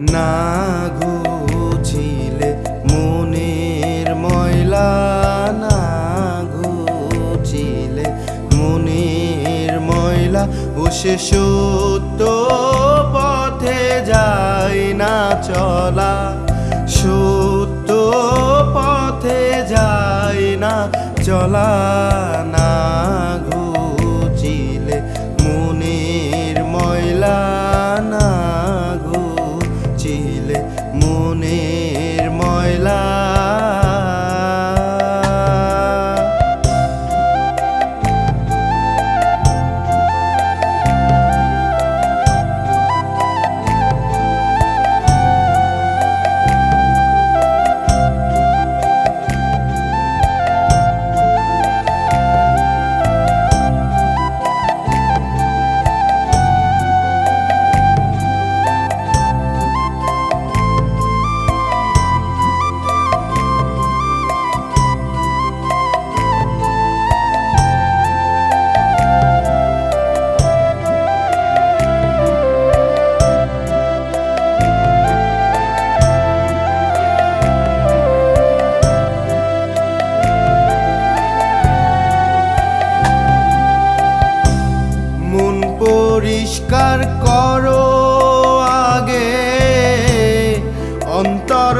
না ঘুচিলে মনের ময়লা, না ঘুচিলে মনের ময়লা, ও সে সত্য পথে যায় না চলা, সত্য পথে যায় না চলা। ঘুচিলে পরিষ্কার করো আগে। অন্তর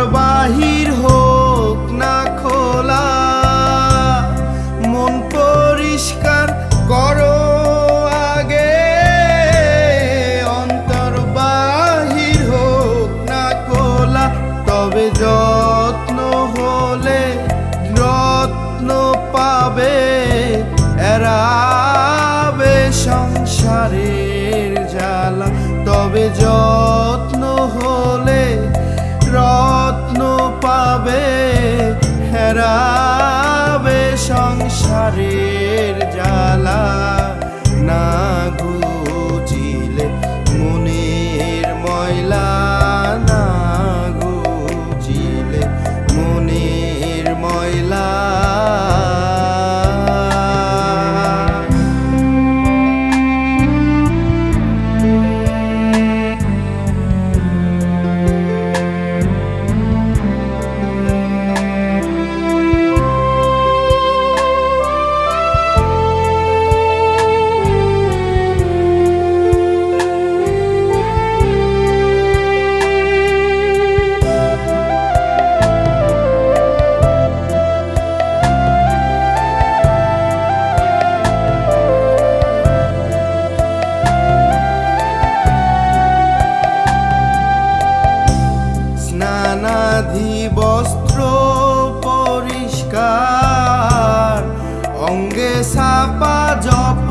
অঙ্গে সাপা জপ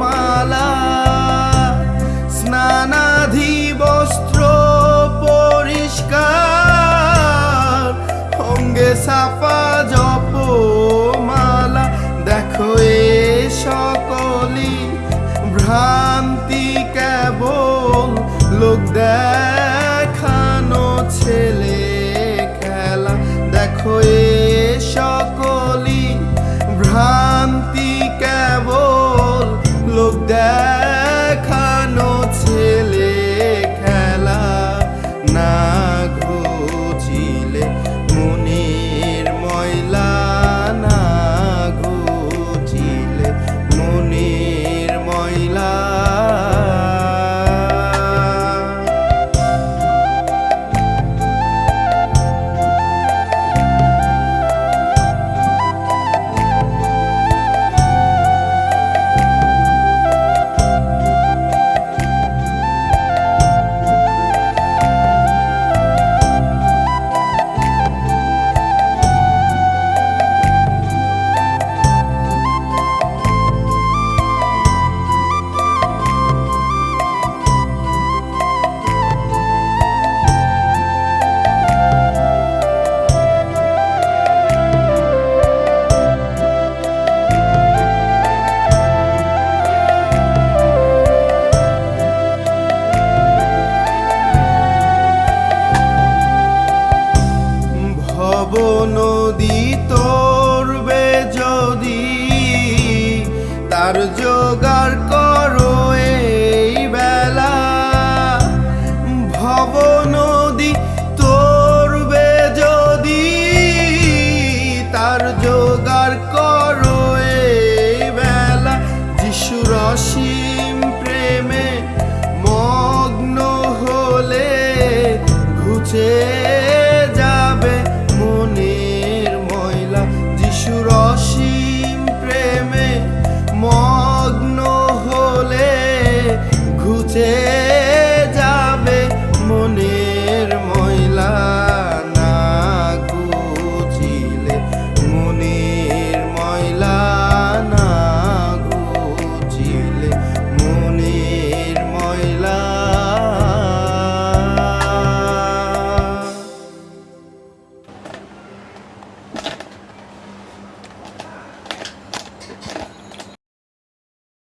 মালা স্নানাধি বস্ত্র পরিষ্কার অঙ্গে সাপা জপ নদী তোরবে যদি তার জোগাড় করো এই বেলা। ভব নদী তোরবে যদি তার জোগাড় করো এই বেলা। যিশুর রশি